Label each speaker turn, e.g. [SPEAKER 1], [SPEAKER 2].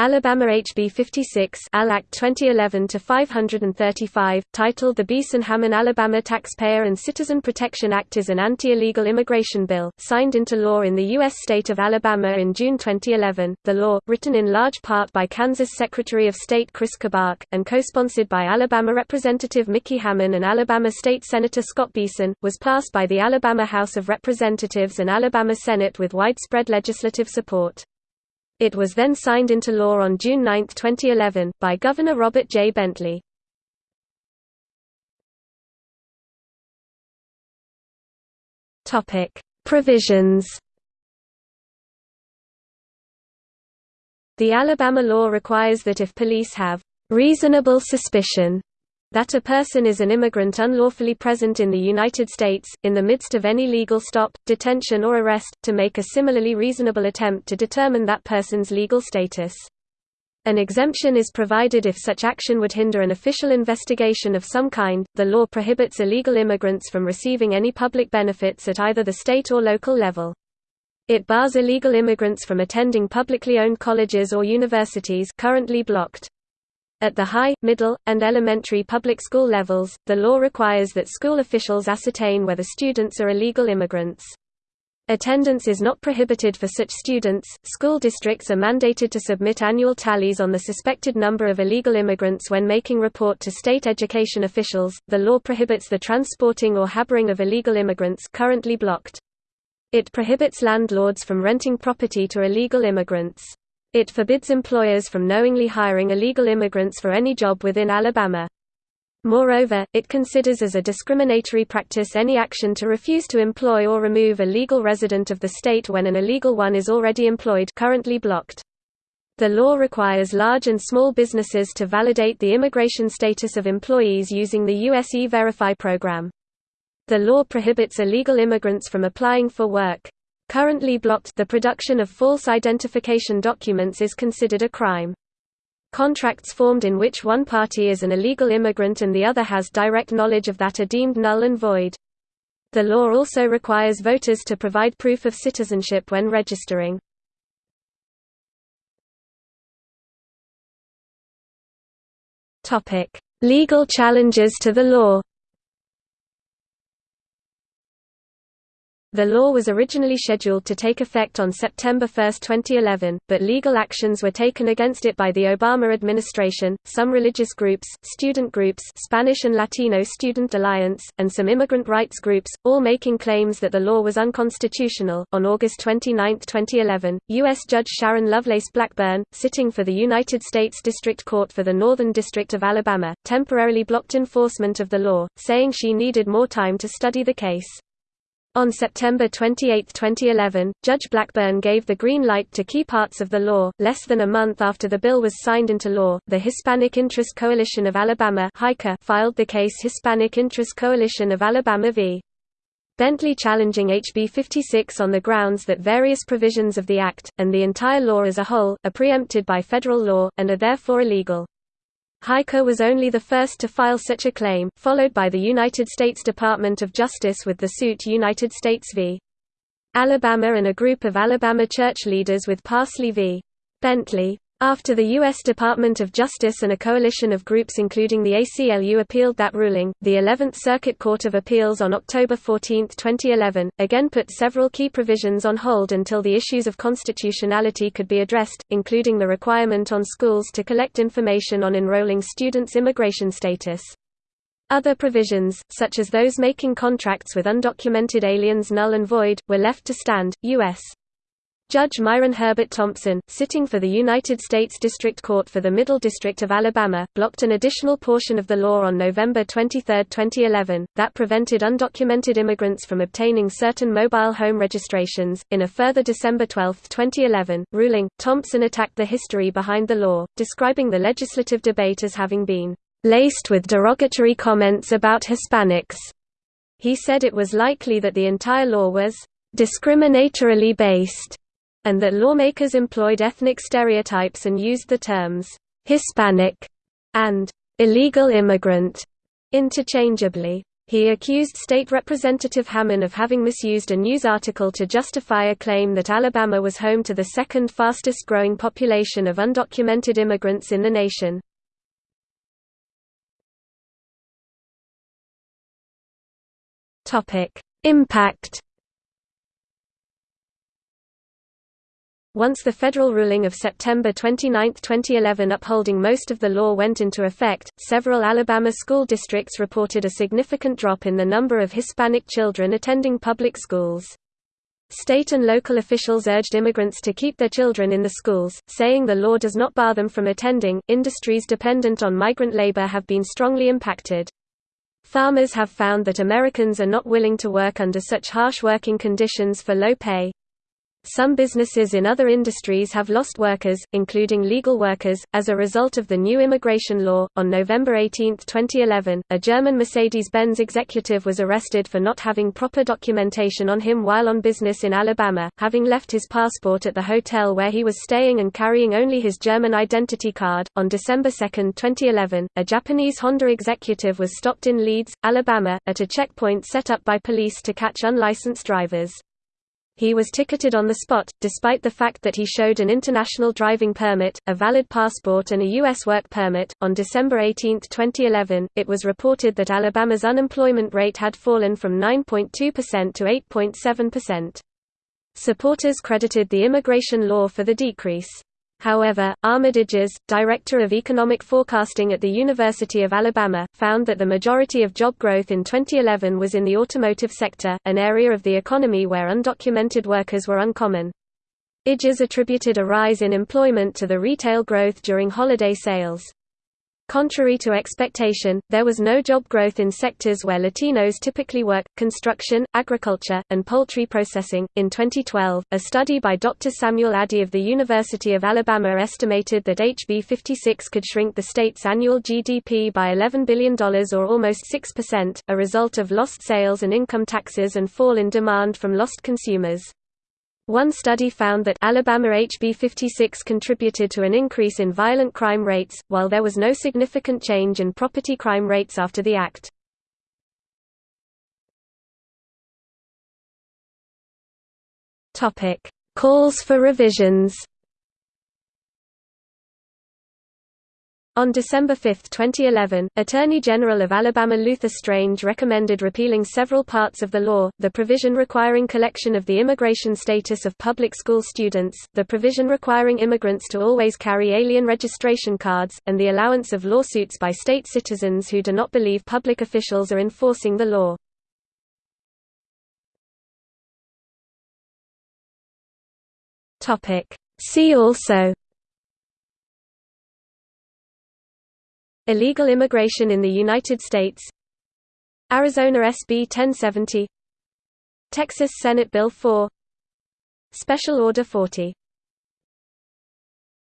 [SPEAKER 1] Alabama HB 56 Al Act 2011-535, titled the Beason-Hammon Alabama Taxpayer and Citizen Protection Act is an anti-illegal immigration bill, signed into law in the U.S. state of Alabama in June 2011. The law, written in large part by Kansas Secretary of State Chris Kobach, and co-sponsored by Alabama Representative Micky Hammon and Alabama State Senator Scott Beason, was passed by the Alabama House of Representatives and Alabama Senate with widespread legislative support. It was then signed into law on June 9, 2011, by Governor Robert J. Bentley. Provisions The Alabama law requires that if police have reasonable suspicion that a person is an immigrant unlawfully present in the United States, in the midst of any legal stop, detention or arrest, to make a similarly reasonable attempt to determine that person's legal status. An exemption is provided if such action would hinder an official investigation of some kind. The law prohibits illegal immigrants from receiving any public benefits at either the state or local level. It bars illegal immigrants from attending publicly owned colleges or universities currently blocked. At the high, middle, and elementary public school levels, the law requires that school officials ascertain whether students are illegal immigrants. Attendance is not prohibited for such students. School districts are mandated to submit annual tallies on the suspected number of illegal immigrants when making report to state education officials. The law prohibits the transporting or harboring of illegal immigrants currently blocked. It prohibits landlords from renting property to illegal immigrants. It forbids employers from knowingly hiring illegal immigrants for any job within Alabama. Moreover, it considers as a discriminatory practice any action to refuse to employ or remove a legal resident of the state when an illegal one is already employed currently blocked. The law requires large and small businesses to validate the immigration status of employees using the US E-Verify program. The law prohibits illegal immigrants from applying for work. Currently blocked the production of false identification documents is considered a crime. Contracts formed in which one party is an illegal immigrant and the other has direct knowledge of that are deemed null and void. The law also requires voters to provide proof of citizenship when registering. Legal challenges to the law The law was originally scheduled to take effect on September 1, 2011, but legal actions were taken against it by the Obama administration, some religious groups, student groups Spanish and Latino Student Alliance, and some immigrant rights groups, all making claims that the law was unconstitutional. On August 29, 2011, U.S. Judge Sharon Lovelace Blackburn, sitting for the United States District Court for the Northern District of Alabama, temporarily blocked enforcement of the law, saying she needed more time to study the case. On September 28, 2011, Judge Blackburn gave the green light to key parts of the law. Less than a month after the bill was signed into law, the Hispanic Interest Coalition of Alabama filed the case Hispanic Interest Coalition of Alabama v. Bentley challenging HB 56 on the grounds that various provisions of the Act, and the entire law as a whole, are preempted by federal law, and are therefore illegal. HICA was only the first to file such a claim, followed by the United States Department of Justice with the suit United States v. Alabama and a group of Alabama church leaders with Parsley v. Bentley. After the U.S. Department of Justice and a coalition of groups including the ACLU appealed that ruling, the 11th Circuit Court of Appeals on October 14, 2011, again put several key provisions on hold until the issues of constitutionality could be addressed, including the requirement on schools to collect information on enrolling students' immigration status. Other provisions, such as those making contracts with undocumented aliens null and void, were left to stand. U.S. Judge Myron Herbert Thompson, sitting for the United States District Court for the Middle District of Alabama, blocked an additional portion of the law on November 23, 2011, that prevented undocumented immigrants from obtaining certain mobile home registrations. In a further December 12, 2011, ruling, Thompson attacked the history behind the law, describing the legislative debate as having been laced with derogatory comments about Hispanics. He said it was likely that the entire law was discriminatorily based and that lawmakers employed ethnic stereotypes and used the terms Hispanic and illegal immigrant interchangeably. He accused State Representative Hammon of having misused a news article to justify a claim that Alabama was home to the second fastest growing population of undocumented immigrants in the nation. Impact Once the federal ruling of September 29, 2011 upholding most of the law went into effect, several Alabama school districts reported a significant drop in the number of Hispanic children attending public schools. State and local officials urged immigrants to keep their children in the schools, saying the law does not bar them from attending. Industries dependent on migrant labor have been strongly impacted. Farmers have found that Americans are not willing to work under such harsh working conditions for low pay. Some businesses in other industries have lost workers, including legal workers, as a result of the new immigration law. On November 18, 2011, a German Mercedes Benz executive was arrested for not having proper documentation on him while on business in Alabama, having left his passport at the hotel where he was staying and carrying only his German identity card. On December 2, 2011, a Japanese Honda executive was stopped in Leeds, Alabama, at a checkpoint set up by police to catch unlicensed drivers. He was ticketed on the spot, despite the fact that he showed an international driving permit, a valid passport, and a U.S. work permit. On December 18, 2011, it was reported that Alabama's unemployment rate had fallen from 9.2% to 8.7%. Supporters credited the immigration law for the decrease. However, Ahmed director of economic forecasting at the University of Alabama, found that the majority of job growth in 2011 was in the automotive sector, an area of the economy where undocumented workers were uncommon. Idris attributed a rise in employment to the retail growth during holiday sales. Contrary to expectation, there was no job growth in sectors where Latinos typically work construction, agriculture, and poultry processing. In 2012, a study by Dr. Samuel Addy of the University of Alabama estimated that HB 56 could shrink the state's annual GDP by $11 billion or almost 6%, a result of lost sales and income taxes and fall in demand from lost consumers. One study found that Alabama HB 56 contributed to an increase in violent crime rates, while there was no significant change in property crime rates after the act. Calls for revisions On December 5, 2011, Attorney General of Alabama Luther Strange recommended repealing several parts of the law, the provision requiring collection of the immigration status of public school students, the provision requiring immigrants to always carry alien registration cards, and the allowance of lawsuits by state citizens who do not believe public officials are enforcing the law. See also Illegal immigration in the United States. Arizona SB 1070 Texas Senate Bill 4 Special Order 40